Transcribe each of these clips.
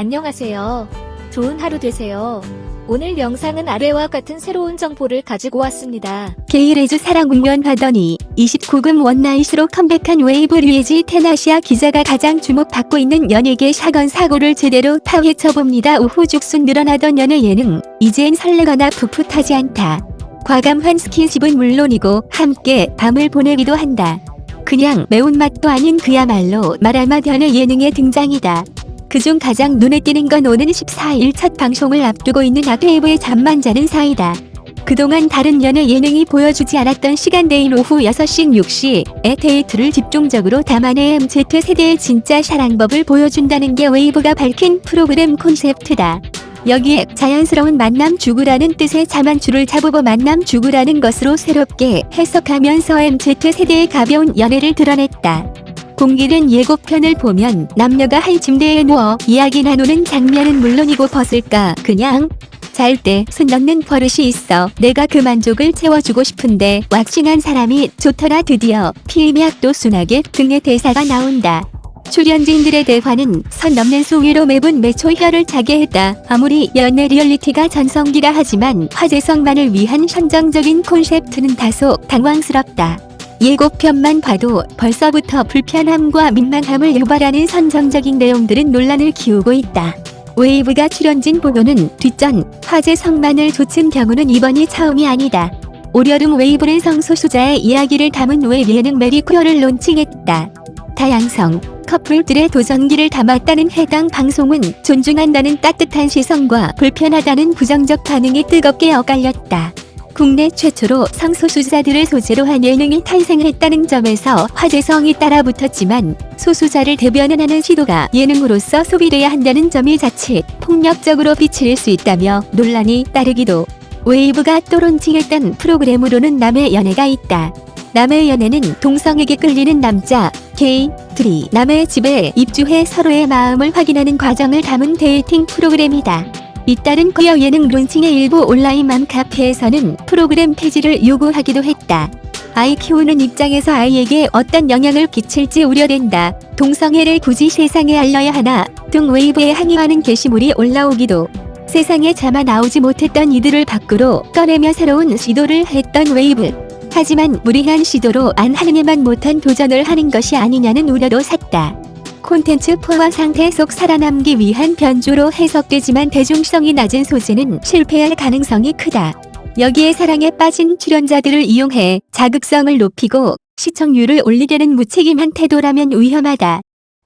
안녕하세요. 좋은 하루 되세요. 오늘 영상은 아래와 같은 새로운 정보를 가지고 왔습니다. 게이 레즈 사랑 조명하더니 29금 one night으로 컴백한 웨이브 류예지 텐아시아 기자가 가장 주목받고 있는 연예계 사건 사고를 제대로 파헤쳐봅니다. 우후죽순 늘어나던 연애 예능 이젠 설레거나 풋풋하지 않다. 과감한 스킨십은 물론이고 함께 밤을 보내기도 한다. 그냥 매운맛도 아닌 그야말로 마라맛 연애 예능의 등장이다. 그중 가장 눈에 띄는 건 오는 14일 첫 방송을 앞두고 있는 웨이브의 잠만 자는 사이다. 그동안 다른 연애 예능이 보여주지 않았던 시간대인 오후 6시 6시의 데이트를 집중적으로 담아내 MZ세대의 진짜 사랑법을 보여준다는 게 웨이브가 밝힌 프로그램 콘셉트다. 여기에 자연스러운 만남 추구라는 뜻의 자만추를 자고 만남 추구라는 것으로 새롭게 해석하면서 MZ세대의 가벼운 연애를 드러냈다. 공개된 예고편을 보면 남녀가 한 침대에 누워 이야기 나누는 장면은 물론이고 벗을까 그냥 잘 때 손 넣는 버릇이 있어 내가 그 만족을 채워주고 싶은데 waxing한 사람이 좋더라 드디어 필미학도 순하게 등의 대사가 나온다. 출연진들의 대화는 선 넘는 수위로 매분 매초 혀를 차게 했다. 아무리 연애 리얼리티가 전성기라 하지만 화제성만을 위한 선정적인 콘셉트는 다소 당황스럽다. 예고편만 봐도 벌써부터 불편함과 민망함을 유발하는 선정적인 내용들은 논란을 키우고 있다. 웨이브가 출연진 보호는 뒷전 화제성만을 좇은 경우는 이번이 처음이 아니다. 올여름 웨이브는 성소수자의 이야기를 담은 웹 예능 메리 퀴어를 론칭했다. 다양성, 커플들의 도전기를 담았다는 해당 방송은 존중한다는 따뜻한 시선과 불편하다는 부정적 반응이 뜨겁게 엇갈렸다. 국내 최초로 성소수자들을 소재로 한 예능이 탄생했다는 점에서 화제성이 따라붙었지만 소수자를 대변하는 시도가 예능으로서 소비돼야 한다는 점이 자칫 폭력적으로 비칠 수 있다며 논란이 따르기도 웨이브가 또 론칭했던 프로그램으로는 남의 연애가 있다. 남의 연애는 동성에게 끌리는 남자, 게이들이 남의 집에 입주해 서로의 마음을 확인하는 과정을 담은 데이팅 프로그램이다. 잇따른 퀴어 예능 론칭의 일부 온라인 맘카페에서는 프로그램 폐지를 요구하기도 했다. 아이 키우는 입장에서 아이에게 어떤 영향을 끼칠지 우려된다. 동성애를 굳이 세상에 알려야 하나 등 웨이브에 항의하는 게시물이 올라오기도 세상에 차마 나오지 못했던 이들을 밖으로 꺼내며 새로운 시도를 했던 웨이브. 하지만 무리한 시도로 안 하느냐만 못한 도전을 하는 것이 아니냐는 우려도 샀다. 콘텐츠 포화 상태 속 살아남기 위한 변조로 해석되지만 대중성이 낮은 소재는 실패할 가능성이 크다. 여기에 사랑에 빠진 출연자들을 이용해 자극성을 높이고 시청률을 올리려는 무책임한 태도라면 위험하다.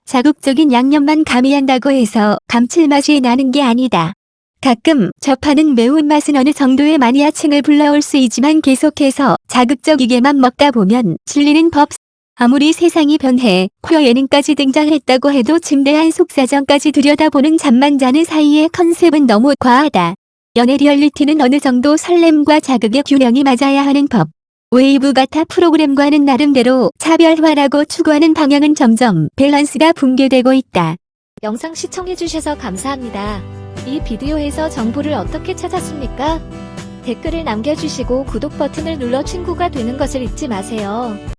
자극적인 양념만 가미한다고 해서 감칠맛이 나는 게 아니다. 가끔 접하는 매운맛은 어느 정도의 마니아층을 불러올 수 있지만 계속해서 자극적이게만 먹다 보면 질리는 법. 아무리 세상이 변해 퀴어 예능까지 등장했다고 해도 침대 안 속사정까지 들여다보는 잠만 자는 사이의 컨셉은 너무 과하다. 연애 리얼리티는 어느 정도 설렘과 자극의 균형이 맞아야 하는 법. 웨이브가 타 프로그램과는 나름대로 차별화라고 추구하는 방향은 점점 밸런스가 붕괴되고 있다. 영상 시청해주셔서 감사합니다. 이 비디오에서 정보를 어떻게 찾았습니까? 댓글을 남겨주시고 구독 버튼을 눌러 친구가 되는 것을 잊지 마세요.